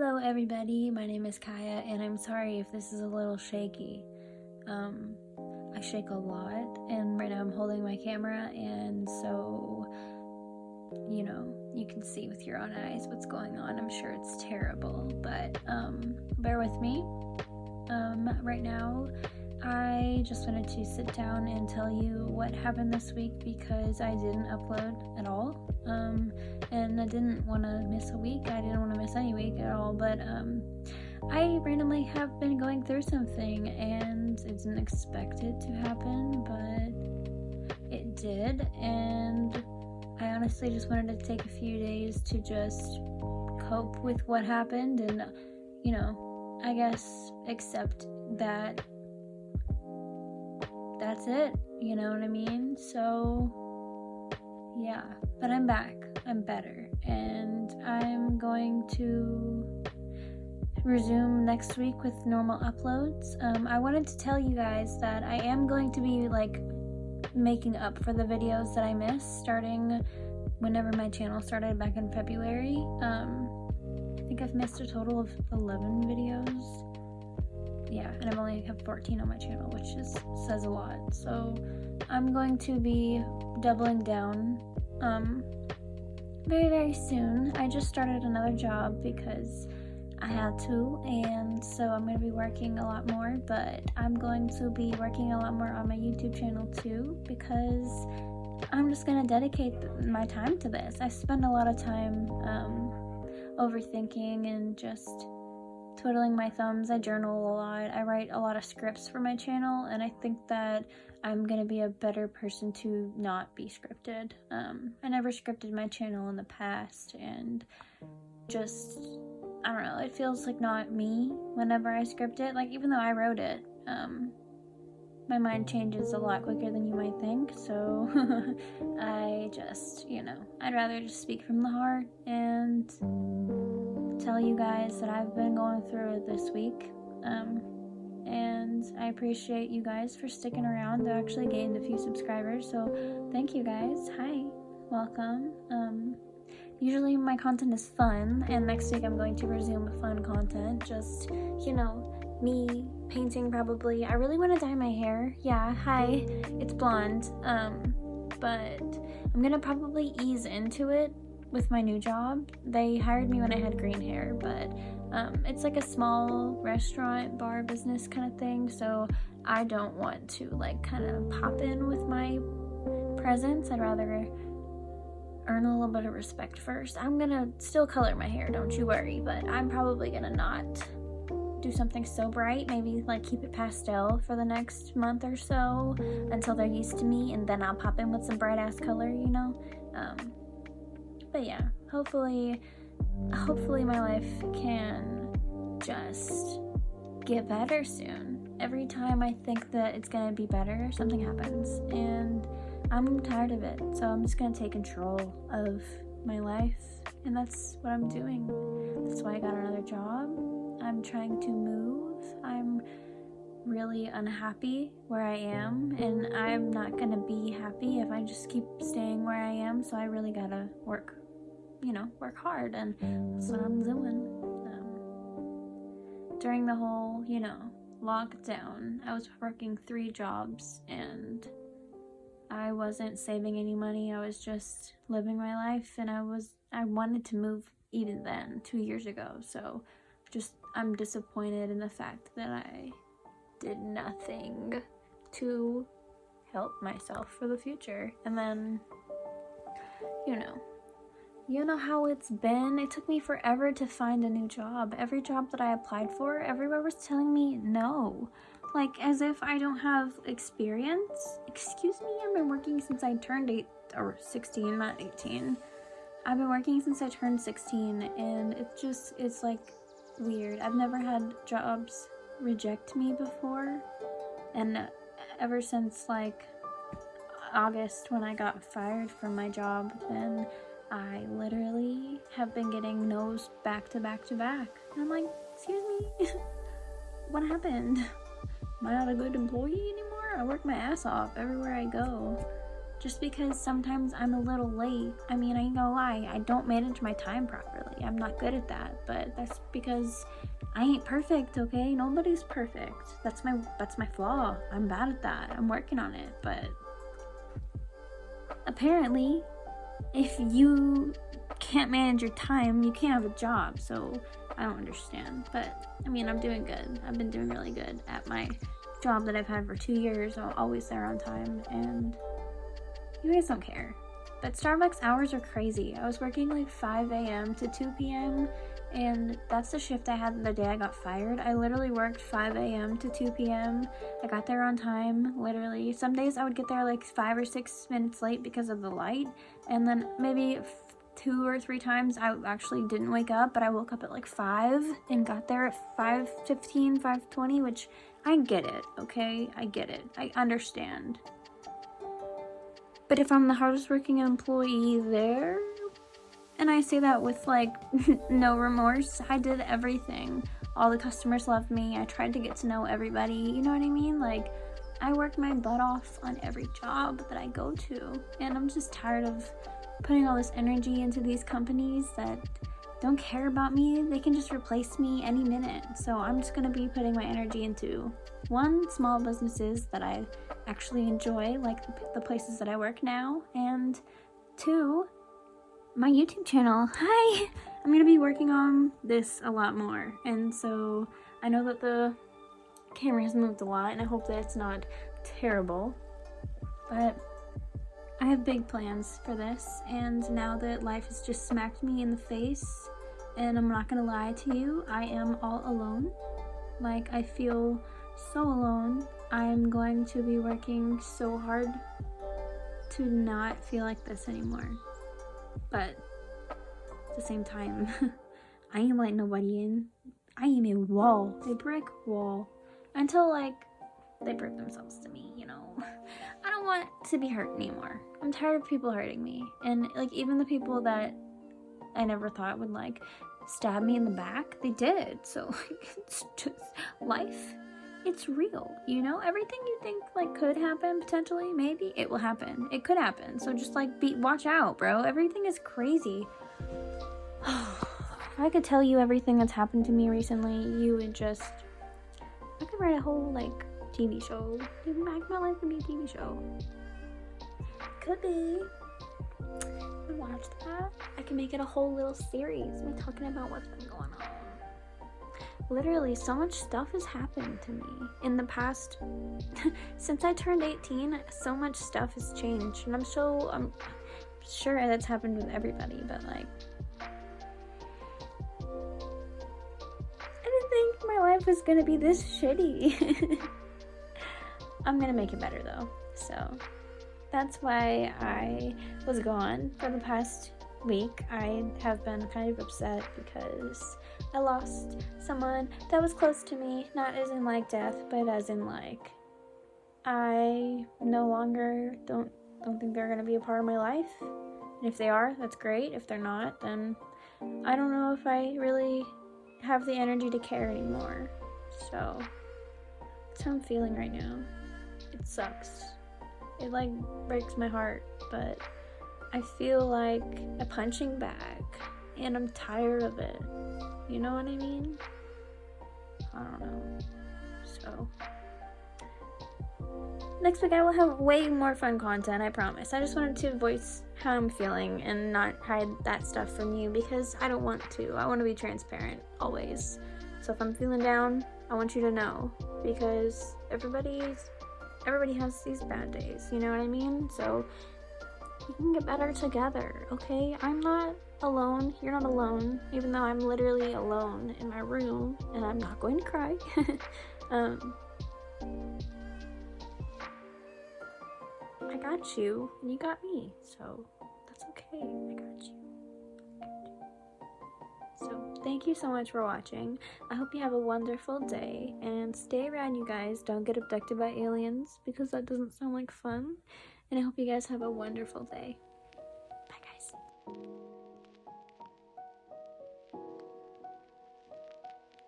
Hello everybody, my name is Kaya and I'm sorry if this is a little shaky. Um, I shake a lot and right now I'm holding my camera and so, you know, you can see with your own eyes what's going on. I'm sure it's terrible, but um, bear with me. Um, right now, I just wanted to sit down and tell you what happened this week because I didn't upload at all. Um, and I didn't want to miss a week. I didn't want to miss any week at all, but um, I randomly have been going through something and I didn't expect it to happen, but it did. And I honestly just wanted to take a few days to just cope with what happened and, you know, I guess accept that that's it. You know what I mean? So, yeah. But I'm back. I'm better. And I'm going to resume next week with normal uploads. Um, I wanted to tell you guys that I am going to be like making up for the videos that I missed starting whenever my channel started back in February. Um, I think I've missed a total of 11 videos yeah, and I've only have 14 on my channel, which is says a lot. So I'm going to be doubling down um, very, very soon. I just started another job because I had to, and so I'm going to be working a lot more, but I'm going to be working a lot more on my YouTube channel too because I'm just going to dedicate my time to this. I spend a lot of time um, overthinking and just twiddling my thumbs. I journal a lot. I write a lot of scripts for my channel, and I think that I'm gonna be a better person to not be scripted. Um, I never scripted my channel in the past, and just, I don't know, it feels like not me whenever I script it. Like, even though I wrote it, um, my mind changes a lot quicker than you might think, so I just, you know, I'd rather just speak from the heart and tell you guys that I've been going through this week. Um, and I appreciate you guys for sticking around. I actually gained a few subscribers, so thank you guys. Hi, welcome. Um, usually my content is fun, and next week I'm going to resume fun content. Just, you know, me painting probably. I really want to dye my hair. Yeah, hi, it's blonde. Um, but I'm gonna probably ease into it with my new job. They hired me when I had green hair, but um, it's like a small restaurant, bar business kind of thing. So I don't want to like kind of pop in with my presence. I'd rather earn a little bit of respect first. I'm gonna still color my hair, don't you worry, but I'm probably gonna not do something so bright, maybe like keep it pastel for the next month or so until they're used to me and then I'll pop in with some bright ass color, you know? Um, but yeah, hopefully, hopefully my life can just get better soon. Every time I think that it's gonna be better, something happens, and I'm tired of it. So I'm just gonna take control of my life, and that's what I'm doing. That's why I got another job. I'm trying to move. I'm really unhappy where I am and I'm not gonna be happy if I just keep staying where I am so I really gotta work you know, work hard, and that's what I'm doing. Um, during the whole, you know, lockdown, I was working three jobs, and I wasn't saving any money. I was just living my life, and I was I wanted to move even then, two years ago. So, just I'm disappointed in the fact that I did nothing to help myself for the future. And then, you know, you know how it's been? It took me forever to find a new job. Every job that I applied for, everywhere was telling me no. Like, as if I don't have experience. Excuse me, I've been working since I turned 8 or 16, not 18. I've been working since I turned 16, and it's just, it's like weird. I've never had jobs reject me before, and ever since like August when I got fired from my job, then I literally have been getting no's back to back to back. And I'm like, excuse me, what happened? Am I not a good employee anymore? I work my ass off everywhere I go. Just because sometimes I'm a little late. I mean, I ain't gonna lie, I don't manage my time properly. I'm not good at that, but that's because I ain't perfect, okay? Nobody's perfect. That's my that's my flaw. I'm bad at that. I'm working on it, but apparently if you can't manage your time, you can't have a job. So I don't understand. But I mean, I'm doing good. I've been doing really good at my job that I've had for two years. I'm always there on time and you guys don't care. But Starbucks hours are crazy. I was working like 5 a.m. to 2 p.m. and that's the shift I had the day I got fired. I literally worked 5 a.m. to 2 p.m. I got there on time, literally. Some days I would get there like five or six minutes late because of the light, and then maybe two or three times I actually didn't wake up, but I woke up at like 5 and got there at 5.15, 5.20, which I get it, okay? I get it. I understand. But if I'm the hardest working employee there, and I say that with like no remorse, I did everything. All the customers loved me. I tried to get to know everybody. You know what I mean? Like, I work my butt off on every job that I go to. And I'm just tired of putting all this energy into these companies that don't care about me. They can just replace me any minute. So I'm just gonna be putting my energy into one, small businesses that I actually enjoy, like the places that I work now, and two, my YouTube channel. Hi! I'm gonna be working on this a lot more, and so I know that the camera has moved a lot, and I hope that it's not terrible, but I have big plans for this, and now that life has just smacked me in the face, and I'm not gonna lie to you, I am all alone. Like, I feel so alone. I'm going to be working so hard to not feel like this anymore. But at the same time, I ain't letting nobody in. I am a wall, a brick wall. Until like they prove themselves to me, you know. I don't want to be hurt anymore. I'm tired of people hurting me. And like even the people that I never thought would like stab me in the back, they did. So like it's just life. It's real, you know? Everything you think like could happen potentially, maybe it will happen. It could happen. So just like be watch out, bro. Everything is crazy. I could tell you everything that's happened to me recently, you would just I could write a whole like TV show. Back my life could be a TV show. Could be. Watch that. I can make it a whole little series. Me talking about what's been going on. Literally, so much stuff has happened to me in the past. since I turned 18, so much stuff has changed, and I'm so I'm sure that's happened with everybody. But like, I didn't think my life was gonna be this shitty. I'm gonna make it better though. So that's why I was gone for the past week. I have been kind of upset because I lost someone that was close to me, not as in like death, but as in like I no longer don't don't think they're gonna be a part of my life. And if they are, that's great. If they're not, then I don't know if I really have the energy to care anymore. So that's how I'm feeling right now. It sucks. It like breaks my heart, but I feel like a punching bag and I'm tired of it. You know what I mean? I don't know. So next week I will have way more fun content, I promise. I just wanted to voice how I'm feeling and not hide that stuff from you because I don't want to. I want to be transparent always. So if I'm feeling down, I want you to know because everybody's everybody has these bad days, you know what I mean? So we can get better together, okay? I'm not alone. You're not alone, even though I'm literally alone in my room and I'm not going to cry. um, I got you and you got me, so that's okay. I got you. So, thank you so much for watching. I hope you have a wonderful day and stay around, you guys. Don't get abducted by aliens because that doesn't sound like fun. And I hope you guys have a wonderful day.